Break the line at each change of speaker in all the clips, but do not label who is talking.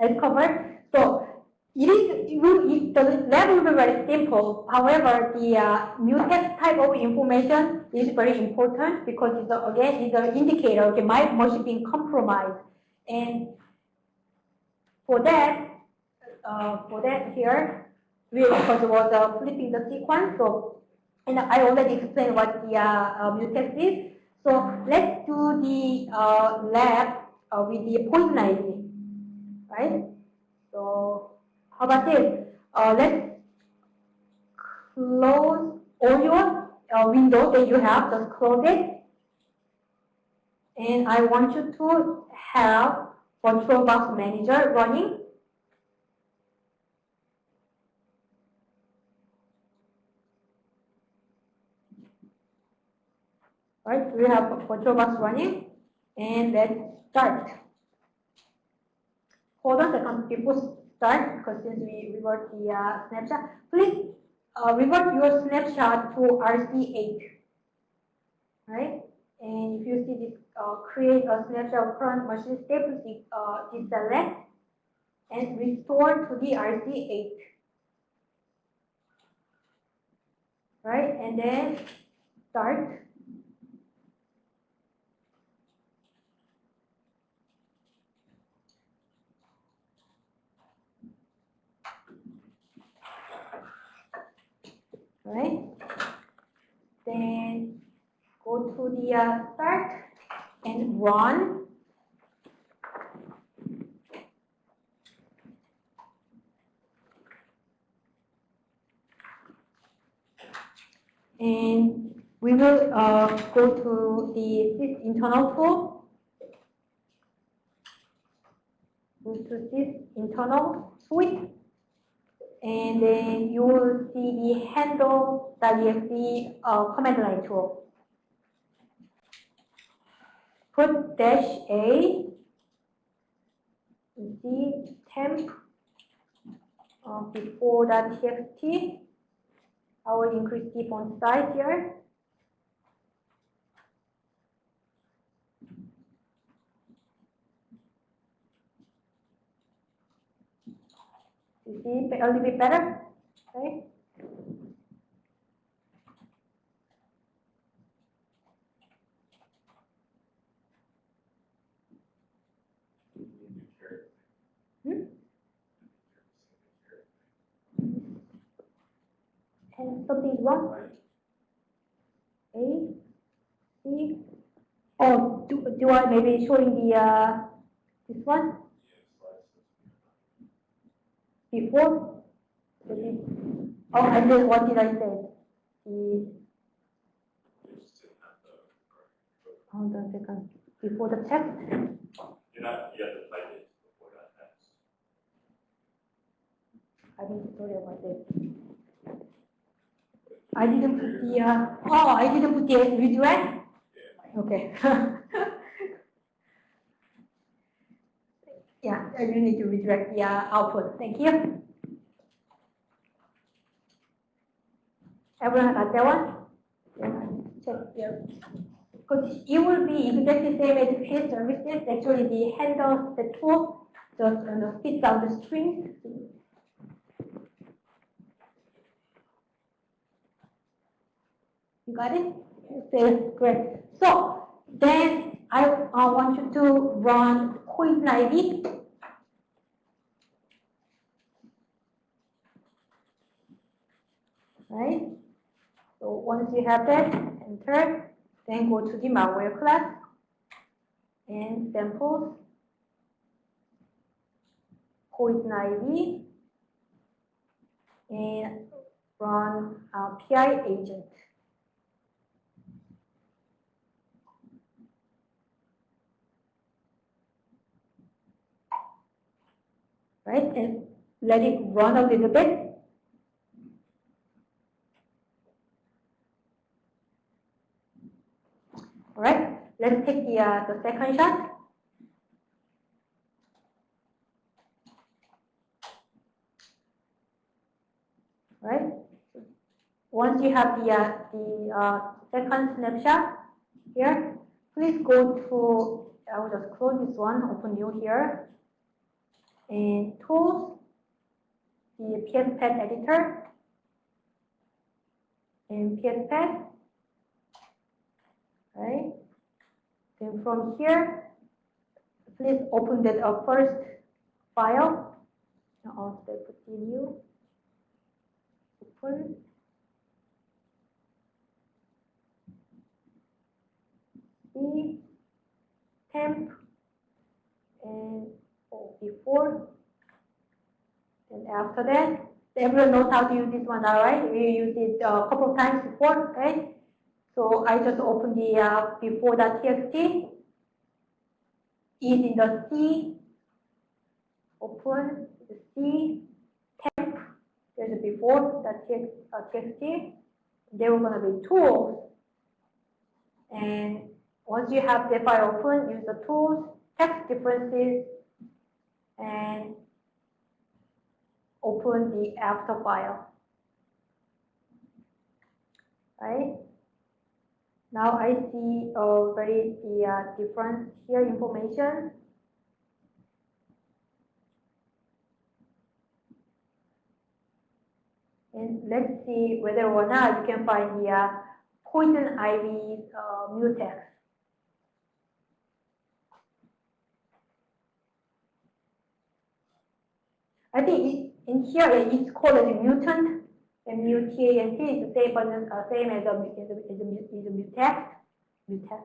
as covered. So it is it, the will be very simple. However, the uh, mutex type of information is very important because it's a, again it's an indicator. Okay, my machine being compromised, and for that, uh, for that here, we first was uh, flipping the sequence. So, and I already explained what the uh, uh, mutex is. So let's do the uh, lab uh, with the ivy, right? So how about this? Uh, let's close all your uh, windows that you have, just close it. And I want you to have VirtualBox Manager running. Right, we have VirtualBox running and let's start. Hold on second before start because since we revert the uh, snapshot, please uh, revert your snapshot to RC8. Right? And if you see this, uh, create a snapshot of current machine state, please uh, deselect and restore to the RC8. Right? And then start. Right? Then go to the uh, start and run. And we will uh, go to the internal tool. Go to this internal suite and then you will see the handle.exe uh, command line tool. Put dash a, see temp uh, before that txt. I will increase the font size here. See a little bit better? Okay. Hmm? And something wrong. A, C. Oh, do, do I maybe showing the uh, this one? Before oh I did what did I say? The hold on a second. Before the text?
You're not, you have to type it before that text.
I didn't sorry about that I didn't put the uh, oh I didn't put the redirect okay Yeah, you need to redirect the uh, output. Thank you. Everyone got that one? Here. Because it will be exactly the same as field services. Actually, the handle, the tool, just you know, spits out the string. You got it? Okay, great. So then I, I want you to run Poison ivy. Right? So once you have that, enter, then go to the malware class and samples, poison ivy, and run uh, PI agent. right? And let it run a little bit. All right, let's take the, uh, the second shot. Right. Once you have the, uh, the uh, second snapshot here, please go to, I will just close this one, open new here. And tools, the PSPad editor, and PSPad, right? Then from here, please open that uh, first file. Now continue. Open. C, temp, and oh, before. And after that, everyone knows how to use this one, all right? We used it uh, a couple of times before, right? So I just open the uh, before.txt, is in the C, open the C, temp, there's a before.txt, uh, TXT. There were to be tools, and once you have the file open, use the tools, text differences, and open the after file. Right? Now I see already the uh, difference here information. And let's see whether or not you can find the uh, poison ivy uh, mutex. I think it, in here it's called a mutant, and mutant is the same, uh, same as a, as a, as a, as a mutex, mutex.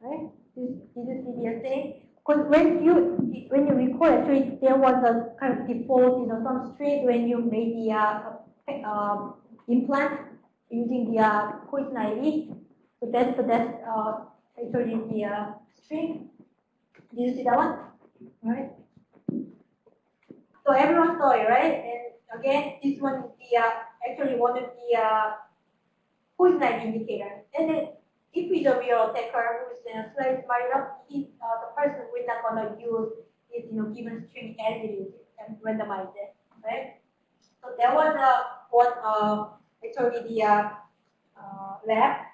Right? Did, you see the thing? Because when you when you record actually there was a kind of default, you know, some street when you made the uh, um, implant using the uh, poison. So that's the that's uh, actually the uh, string. Did you see that one? Right. So everyone saw it, right? And again, this one is the uh, actually one of the uh, poison indicator. And then if it's a real attacker who is in a slice right up, he, uh, the person will not gonna use this, you know, given string as is and randomize it, right? So that was a one uh, actually the uh, uh, lab,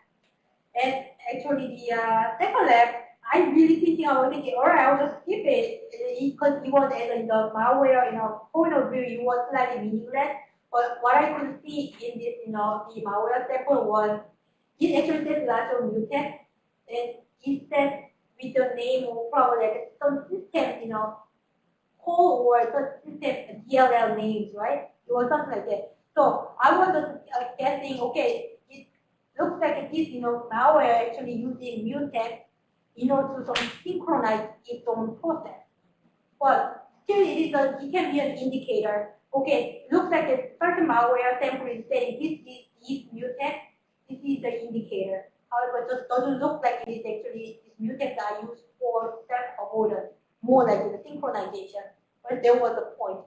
and actually the uh, second lab, I really thinking I was thinking, all right, I'll just skip it because it was as in the malware, you know, point of view, it was slightly meaningless. But what I could see in this, you know, the malware sample was it actually says lots of mutex, and it says with the name or probably like some system, you know, call or some system DLL names, right? It was something like that. So I was just uh, guessing, okay, looks like this, you know, malware actually using mutex in order to synchronize its own process. But still, it is a, it can be an indicator. Okay, looks like a certain malware sample is saying this is, is mutex. This is the indicator. However, it just doesn't look like it is actually this mutex are used for self avoidance, more like the synchronization. But there was a point